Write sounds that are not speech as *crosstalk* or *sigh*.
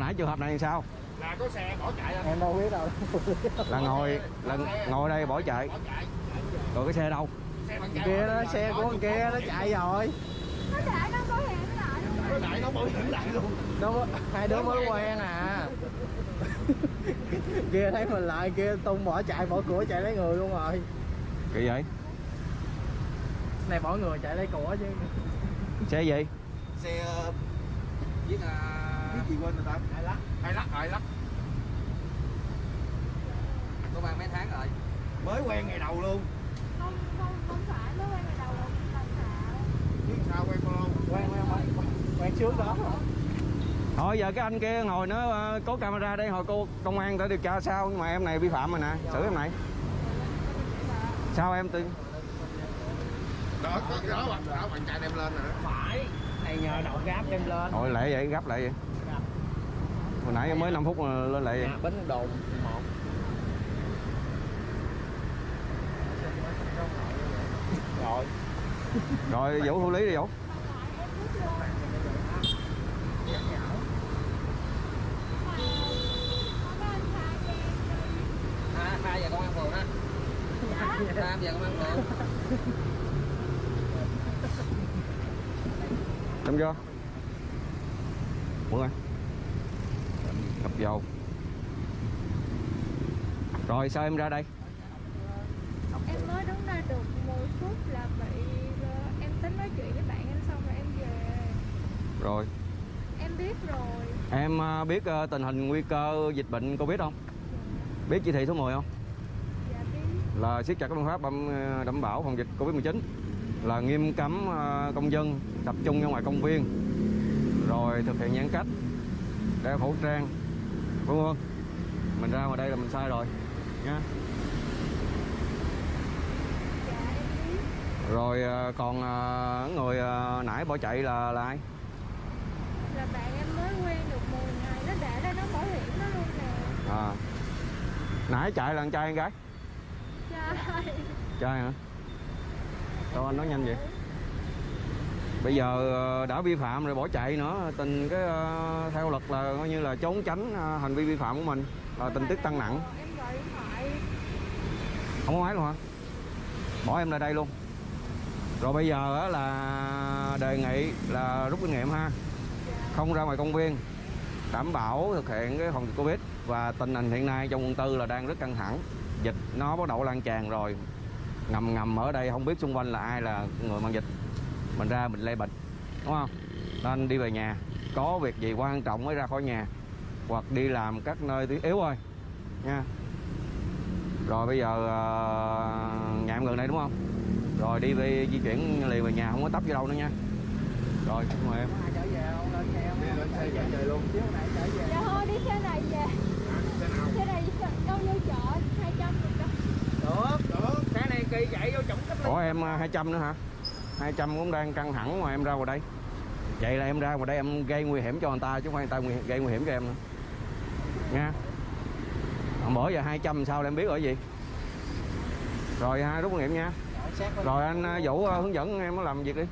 hồi nãy trường hợp này làm sao? Là có xe bỏ chạy em đâu biết đâu. Là ngồi là ngồi đây bỏ chạy. Bỏ chạy. Rồi cái xe đâu? Xe kia nó xe của con kia nó chạy. rồi. Nó để nó có hẹn lại. Luôn nó lại nó bảo hiểm lại luôn. Nó hai đứa mới quen à. *laughs* kia thấy mình lại kia tung bỏ chạy bỏ cửa chạy lấy người luôn rồi. Kỳ vậy? Này bỏ người chạy lấy của chứ. Xe gì? Xe với là cái gì quên rồi ta hai lắc hai lắc hai lắc có ba mấy tháng rồi? Mới quen ngày đầu luôn. Không không không phải mới quen ngày đầu làm xạo biết sao quen bao lâu quen quen quen quen trước đó rồi. Thôi giờ cái anh kia ngồi nó ờ, có camera đây hồi cô công an tới điều tra sao nhưng mà em này vi phạm rồi nè. Xử em này. Sao em tin đó có đó bạn đó bạn chạy đem lên rồi đó. Phải này nhờ đậu gáp đem lên. Thôi lẹ vậy? Gấp lại vậy? Hồi nãy mới 5 phút mà lên lại vậy? Nhà bến đồn một. Rồi. Rồi vũ thủ lý đi vũ. À, hai giờ công an phường á ba giờ công an phường Xong chưa? Ơi Ngập dầu Rồi sao em ra đây? em mới đứng đây được 10 phút là bị ờ, em tính nói chuyện với bạn em xong rồi em về Rồi em biết rồi Em à, biết à, tình hình nguy cơ dịch bệnh Covid không? Biết chỉ thị số 10 không? dạ biết Là siết chặt các biện pháp đảm, đảm bảo phòng dịch Covid-19 Là nghiêm cấm à, công dân tập trung ra ngoài công viên Rồi thực hiện giãn cách Đeo khẩu trang Vân vân Mình ra ngoài đây là mình sai rồi biết Rồi à, còn à, người nãy bỏ chạy là là ai? là bạn em mới quen được 10 ngày nó để đây nó bảo hiểm nó luôn nè À. Nãy chạy là con trai hay gái? trai Trai hả? Sao anh nói nhanh vậy? Bây giờ ờ, đã vi phạm rồi bỏ chạy nữa, tình cái ờ, theo luật là coi như là trốn tránh ờ, hành vi vi phạm của mình là tình tiết tăng nặng. Không có máy luôn hả? Bỏ em lại đây luôn. Rồi bây giờ là đề nghị là rút kinh nghiệm ha. Không ra ngoài công viên đảm bảo thực hiện cái phòng dịch Covid và tình hình hiện nay trong quận tư là đang rất căng thẳng. Dịch nó bắt đầu lan tràn rồi. Ngầm ngầm ở đây không biết xung quanh là ai là người mang dịch. Mình ra mình lây bệnh. Đúng không? Nên đi về nhà. Có việc gì quan trọng mới ra khỏi nhà. Hoặc đi làm các nơi tí yếu thôi. Nha. Rồi bây giờ ờ, nhà em gần đây đúng không? Rồi đi về di chuyển liền về nhà không có tấp vô đâu nữa nha. Rồi, cảm em. đi lên xe về luôn dạ thôi đi xe này về xe nào xe này đâu như chợ 200 được đâu được được cái chạy vô chổng cách Ủa em à, 200 nữa hả? 200 cũng đang căng thẳng mà em ra ngoài đây. Vậy là em ra ngoài đây em gây nguy hiểm cho người ta chứ không phải người ta nguy, gây nguy hiểm cho em nữa. Nha. Hôm bữa giờ 200 sao là em biết ở gì? Rồi ha, rút kinh nghiệm nha. Rồi anh à, Vũ à, hướng dẫn em làm việc đi.